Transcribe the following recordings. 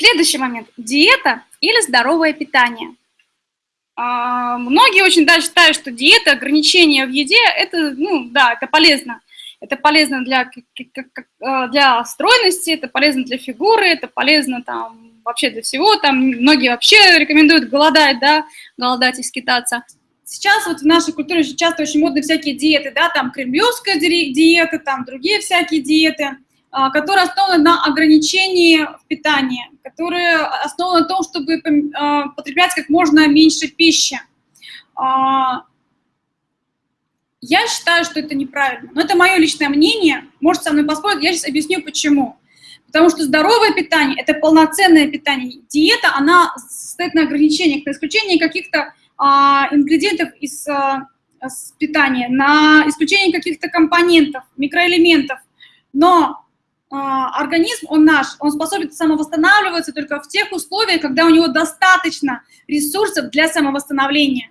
Следующий момент. Диета или здоровое питание. А, многие очень да, считают, что диета, ограничения в еде, это, ну, да, это полезно. Это полезно для, а, для стройности, это полезно для фигуры, это полезно там вообще для всего. Там многие вообще рекомендуют голодать, да, голодать и скитаться. Сейчас вот в нашей культуре часто очень модны всякие диеты, да, там кремлевская диета, там другие всякие диеты, которые основаны на ограничении в питании, которые основаны на том, чтобы потреблять как можно меньше пищи. Я считаю, что это неправильно. Но это мое личное мнение. Может, со мной поспорить. Я сейчас объясню, почему. Потому что здоровое питание – это полноценное питание. Диета, она стоит на ограничениях, на исключении каких-то а, ингредиентов из а, с питания, на исключение каких-то компонентов, микроэлементов. Но а, организм, он наш, он способен самовосстанавливаться только в тех условиях, когда у него достаточно ресурсов для самовосстановления.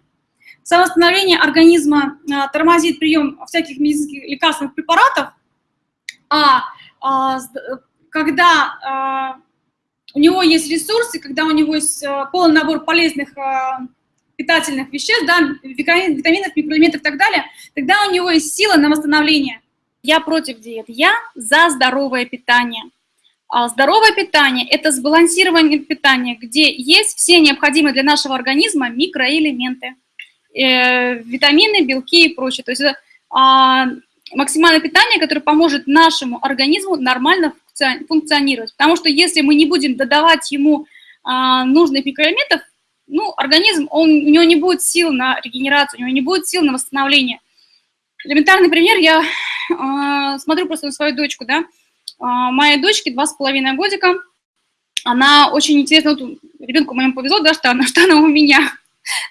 Самовосстановление организма а, тормозит прием всяких медицинских лекарственных препаратов, а, а когда а, у него есть ресурсы, когда у него есть а, полный набор полезных а, питательных веществ, да, витаминов, микроэлементов и так далее, тогда у него есть сила на восстановление. Я против диет, я за здоровое питание. А здоровое питание – это сбалансированное питание, где есть все необходимые для нашего организма микроэлементы э, витамины, белки и прочее. То есть это а, максимальное питание, которое поможет нашему организму нормально функционировать. Потому что если мы не будем додавать ему а, нужных микроэлементов, ну, организм, он, у него не будет сил на регенерацию, у него не будет сил на восстановление. Элементарный пример, я э, смотрю просто на свою дочку, да, э, моей дочке два с половиной годика, она очень интересно, вот ребенку моему повезло, да, что она, что она у меня.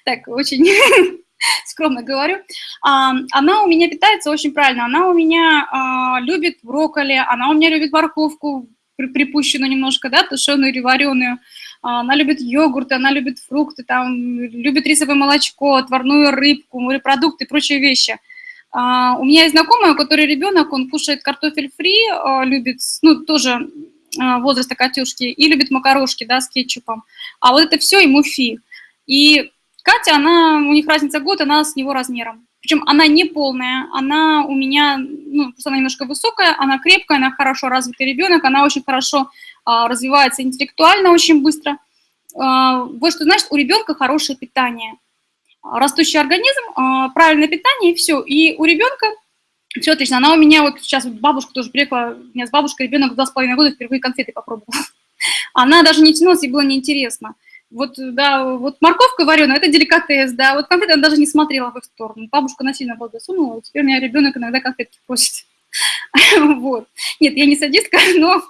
Так очень скромно говорю, а, она у меня питается очень правильно, она у меня а, любит брокколи, она у меня любит морковку, припущенную немножко, да, тушеную или вареную, а, она любит йогурт, она любит фрукты, там, любит рисовое молочко, отварную рыбку, морепродукты и прочие вещи. У меня есть знакомая, у которой ребенок, он кушает картофель фри, любит, ну, тоже возраста Катюшки, и любит макарошки, да, с кетчупом. А вот это все ему фи. И Катя, она, у них разница год, она с него размером. Причем она не полная, она у меня, ну, просто она немножко высокая, она крепкая, она хорошо развитый ребенок, она очень хорошо а, развивается интеллектуально очень быстро. А, вот что значит, у ребенка хорошее питание. Растущий организм, а, правильное питание, и все. И у ребенка все отлично. Она у меня, вот сейчас бабушка тоже приехала, у меня с бабушкой ребенок два с половиной года впервые конфеты попробовала. Она даже не тянулась, ей было неинтересно. Вот, да, вот морковка вареная, это деликатес, да, вот конфеты она даже не смотрела в их сторону. Бабушка насильно благосунула, теперь у меня ребенок иногда конфетки просит. Вот. Нет, я не садистка, но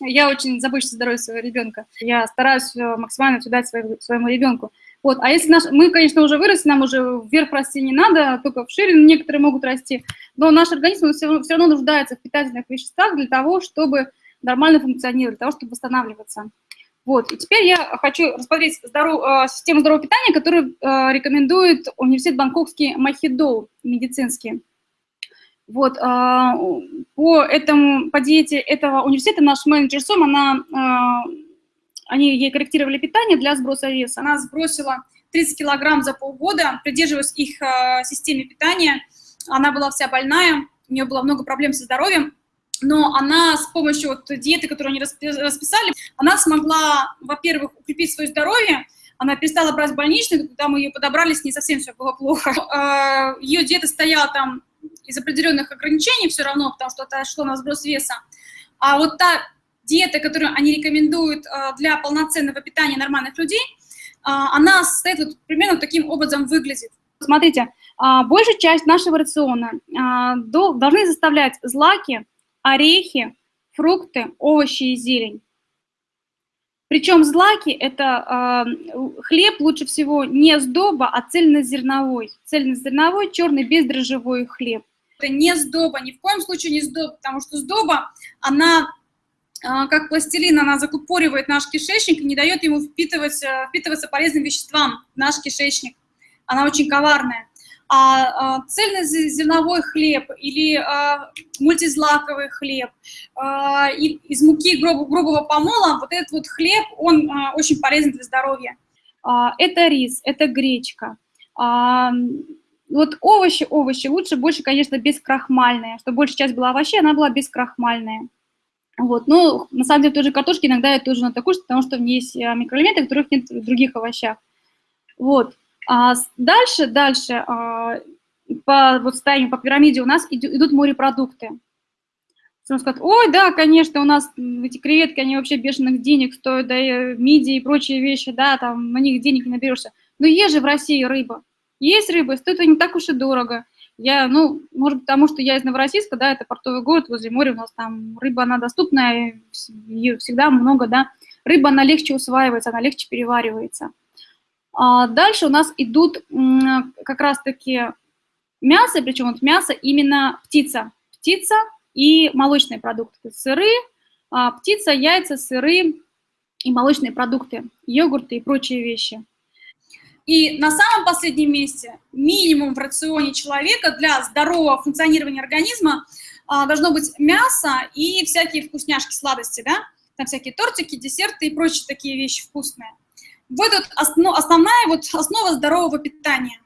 я очень забочусь о здоровье своего ребенка. Я стараюсь э, максимально все дать своему, своему ребенку. Вот. А если наш, мы, конечно, уже выросли, нам уже вверх расти не надо, только в ширину некоторые могут расти, но наш организм все, все равно нуждается в питательных веществах для того, чтобы нормально функционировать, для того, чтобы восстанавливаться. Вот, и теперь я хочу рассмотреть здоров... Э, систему здорового питания, которую э, рекомендует университет Бангкокский Махидол медицинский. Вот, э, по, этому, по диете этого университета наш менеджер Сом, она, они ей корректировали питание для сброса веса. Она сбросила 30 килограмм за полгода, придерживаясь их системе питания. Она была вся больная, у нее было много проблем со здоровьем, но она с помощью вот диеты, которую они расписали, она смогла, во-первых, укрепить свое здоровье, она перестала брать больничный, когда мы ее подобрали, с ней совсем все было плохо. А, ее диета стояла там из определенных ограничений все равно, потому что это шло на сброс веса. А вот та диета, которую они рекомендуют а, для полноценного питания нормальных людей, а, она состоит вот примерно таким образом выглядит. Смотрите, большая часть нашего рациона должны заставлять злаки, орехи, фрукты, овощи и зелень. Причем злаки – это э, хлеб лучше всего не сдоба, а цельнозерновой. Цельнозерновой, черный, бездрожжевой хлеб. Это не сдоба, ни в коем случае не сдоба, потому что сдоба, она как пластилин, она закупоривает наш кишечник и не дает ему впитывать, э, впитываться полезным веществам в наш кишечник. Она очень коварная. а, а цельнозерновой хлеб или а, мультизлаковый хлеб а, и, из муки груб, грубого помола, вот этот вот хлеб, он а, очень полезен для здоровья. А, это рис, это гречка. А, вот овощи, овощи, лучше больше, конечно, бескрахмальные, чтобы большая часть была овощей, она была бескрахмальная. Вот, но на самом деле тоже картошки иногда я тоже надо кушать, потому что в ней есть а, микроэлементы, которых нет в других овощах. Вот. А дальше, дальше а, по вот состоянию, по пирамиде у нас идут морепродукты. Он скажет, ой, да, конечно, у нас эти креветки, они вообще бешеных денег стоят, да, и мидии и прочие вещи, да, там на них денег не наберешься. Но есть же в России рыба. Есть рыба, стоит это не так уж и дорого. Я, ну, может потому что я из Новороссийска, да, это портовый город, возле моря у нас там рыба, она доступная, ее всегда много, да. Рыба, она легче усваивается, она легче переваривается. А дальше у нас идут как раз-таки мясо, причем вот мясо именно птица. Птица и молочные продукты. Сыры, а, птица, яйца, сыры и молочные продукты, йогурты и прочие вещи. И на самом последнем месте минимум в рационе человека для здорового функционирования организма а, должно быть мясо и всякие вкусняшки, сладости, да? Там всякие тортики, десерты и прочие такие вещи вкусные. Вот это основ, основная вот основа здорового питания.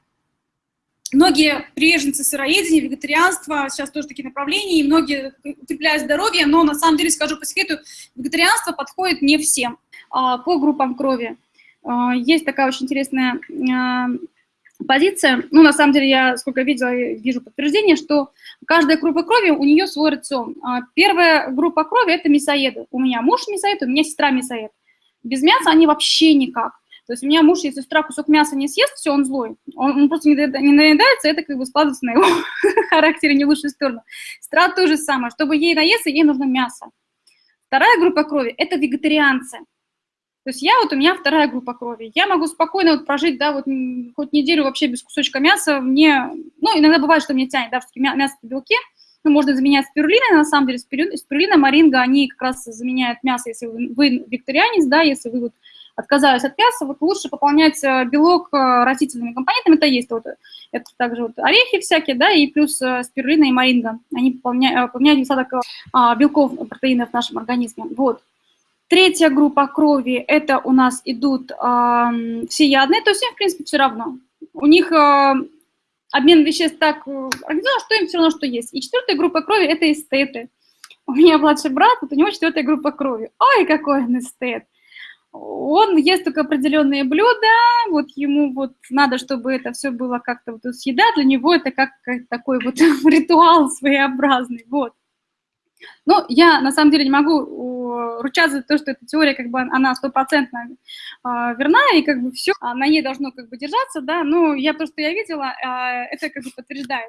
Многие приверженцы сыроедения, вегетарианства, сейчас тоже такие направления, и многие укрепляют здоровье, но на самом деле, скажу по секрету, вегетарианство подходит не всем а, по группам крови. А, есть такая очень интересная а, позиция, ну, на самом деле, я сколько видела, вижу подтверждение, что каждая группа крови, у нее свой рацион. А, первая группа крови – это мясоеды. У меня муж мясоед, у меня сестра мясоед. Без мяса они вообще никак. То есть у меня муж, если сестра кусок мяса не съест, все, он злой. Он, он просто не, не наедается, это как бы складывается на его характере не в лучшую сторону. Сестра то же самое. Чтобы ей наесться, ей нужно мясо. Вторая группа крови – это вегетарианцы. То есть я вот, у меня вторая группа крови. Я могу спокойно вот прожить, да, вот хоть неделю вообще без кусочка мяса. Мне, ну, иногда бывает, что мне тянет, да, мясо по белке. Ну, можно заменять спирулиной, на самом деле, спирулина, маринга, они как раз заменяют мясо, если вы, вы викторианец, да, если вы вот отказались от мяса, вот лучше пополнять э, белок э, растительными компонентами, это есть вот, это также вот орехи всякие, да, и плюс э, спирулина и маринга, они пополняют, пополняют недостаток а, белков, протеинов в нашем организме, вот. Третья группа крови, это у нас идут э, всеядные, то есть им, в принципе, все равно. У них э, обмен веществ так организован, что им все равно, что есть. И четвертая группа крови – это эстеты. У меня младший брат, вот у него четвертая группа крови. Ой, какой он эстет! Он ест только определенные блюда, вот ему вот надо, чтобы это все было как-то вот съеда, для него это как такой вот ритуал своеобразный, вот. Ну, я на самом деле не могу ручаться за то, что эта теория, как бы, она стопроцентно а, верна, и как бы все на ней должно как бы держаться, да, но я то, что я видела, а, это как бы подтверждает.